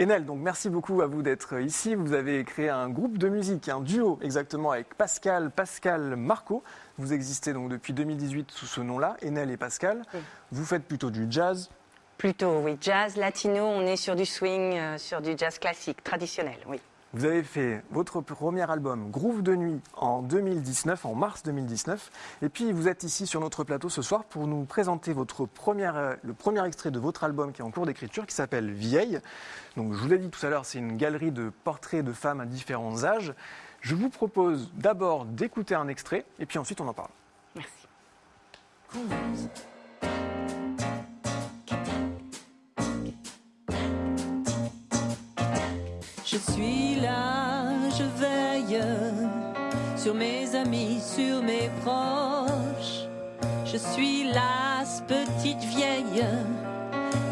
Enel, donc merci beaucoup à vous d'être ici. Vous avez créé un groupe de musique, un duo exactement avec Pascal, Pascal Marco. Vous existez donc depuis 2018 sous ce nom-là, Enel et Pascal. Vous faites plutôt du jazz. Plutôt, oui, jazz, latino, on est sur du swing, euh, sur du jazz classique, traditionnel, oui. Vous avez fait votre premier album Groove de nuit en 2019, en mars 2019. Et puis vous êtes ici sur notre plateau ce soir pour nous présenter votre première, euh, le premier extrait de votre album qui est en cours d'écriture qui s'appelle Vieille. Donc je vous l'ai dit tout à l'heure, c'est une galerie de portraits de femmes à différents âges. Je vous propose d'abord d'écouter un extrait et puis ensuite on en parle. Merci. Je suis là, je veille sur mes amis, sur mes proches. Je suis là, petite vieille.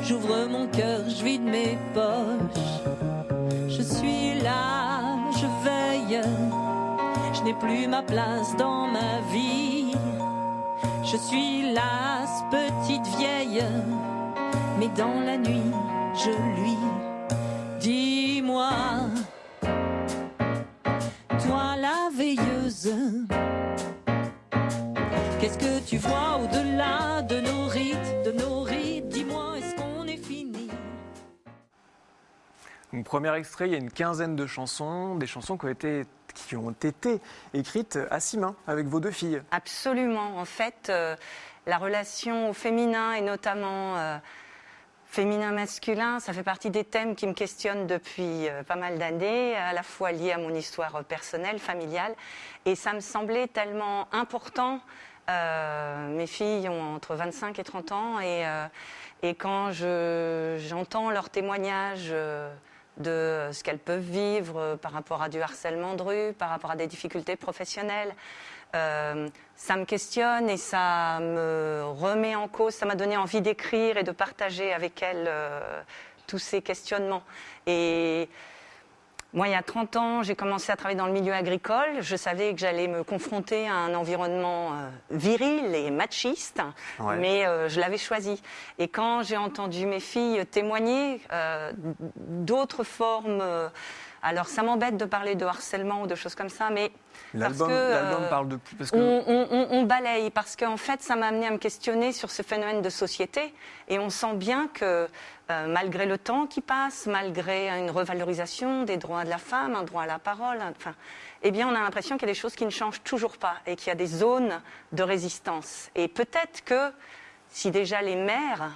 J'ouvre mon cœur, je vide mes poches. Je suis là, je veille. Je n'ai plus ma place dans ma vie. Je suis là, petite vieille. Mais dans la nuit, je lui dis-moi. Toi la veilleuse, qu'est-ce que tu vois au-delà de nos rites, de nos rites? Dis-moi, est-ce qu'on est fini? Donc, premier extrait, il y a une quinzaine de chansons, des chansons qui ont été, qui ont été écrites à six mains avec vos deux filles. Absolument. En fait, euh, la relation au féminin et notamment euh, féminin-masculin, ça fait partie des thèmes qui me questionnent depuis euh, pas mal d'années, à la fois liés à mon histoire personnelle, familiale, et ça me semblait tellement important. Euh, mes filles ont entre 25 et 30 ans, et, euh, quand je- j'entends leurs témoignages de ce qu'elles peuvent vivre euh, par rapport à du harcèlement de rue, par rapport à des difficultés professionnelles, euh, ça me questionne et ça me remet en cause, ça m'a donné envie d'écrire et de partager avec elles euh, tous ces questionnements. Et moi, il y a 30 ans, j'ai commencé à travailler dans le milieu agricole. Je savais que j'allais me confronter à un environnement euh, viril et machiste, Ouais. mais euh, je l'avais choisi. Et quand j'ai entendu mes filles témoigner euh, d'autres formes, euh, alors ça m'embête de parler de harcèlement ou de choses comme ça, mais parce que, euh, parle de plus. Parce que on, on- on- on balaye parce qu'en fait, ça m'a amené à me questionner sur ce phénomène de société et on sent bien que euh, malgré le temps qui passe, malgré une revalorisation des droits de la femme, un droit à la parole, enfin, eh bien, on a l'impression qu'il y a des choses qui ne changent toujours pas et qu'il y a des zones de résistance. Et peut-être que si déjà les mères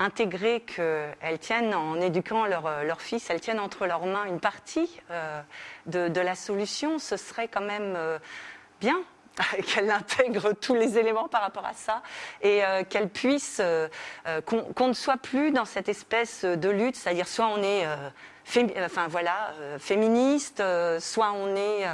intégrer qu'elles tiennent, en éduquant leur, euh, leur fils, elles tiennent entre leurs mains une partie euh, de, de la solution, ce serait quand même euh, bien qu'elle intègre tous les éléments par rapport à ça et euh, qu'elle qu'on ne soit plus dans cette espèce de lutte, c'est-à-dire soit on est... enfin voilà, féministe, soit on est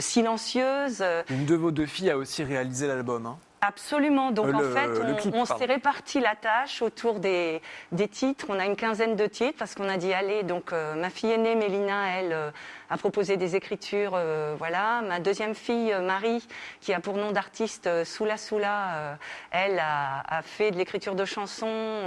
silencieuse. une de vos deux filles a aussi réalisé l'album. hein. Absolument. Donc Euh, en le- fait, on, clip, on pardon. s'est réparti la tâche autour des, des titres. On a une quinzaine de titres parce qu'on a dit allez. Donc euh, ma fille aînée Mélina, elle euh, a proposé des écritures. voilà. Ma deuxième fille Marie, qui a pour nom d'artiste Soula Soula, elle a, a fait de l'écriture de chansons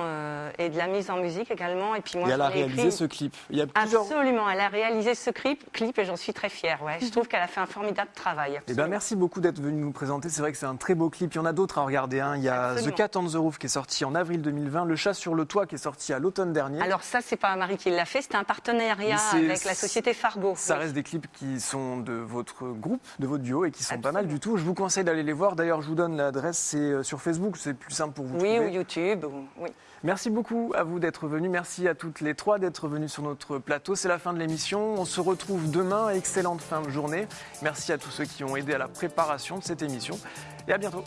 et de la mise en musique également. Et puis moi, et elle a réalisé écrit- ce clip. Il y a plusieurs. Absolument. Elle a réalisé ce clip, clip et j'en suis très fière. Ouais. Je trouve qu'elle a fait un formidable travail. Eh ben, merci beaucoup d'être venu nous présenter. C'est vrai que c'est un très beau clip. Il y en a d'autres à regarder. hein. Il y a Absolument. The Cat on the Roof qui est sorti en avril 2020, Le Chat sur le Toit qui est sorti à l'automne dernier. Alors ça, c'est pas Marie qui l'a fait, c'était un partenariat avec la société Fargo. Ça Oui. reste des clips qui sont de votre groupe, de votre duo et qui sont pas mal du tout. Je vous conseille d'aller les voir. D'ailleurs, je vous donne l'adresse, c'est euh, sur Facebook, c'est plus simple pour vous Oui, ou. YouTube. ou- Oui. Merci beaucoup à vous d'être venus. Merci à toutes les trois d'être venues sur notre plateau. C'est la fin de l'émission. On se retrouve demain. Excellente fin de journée. Merci à tous ceux qui ont aidé à la préparation de cette émission. Et à bientôt.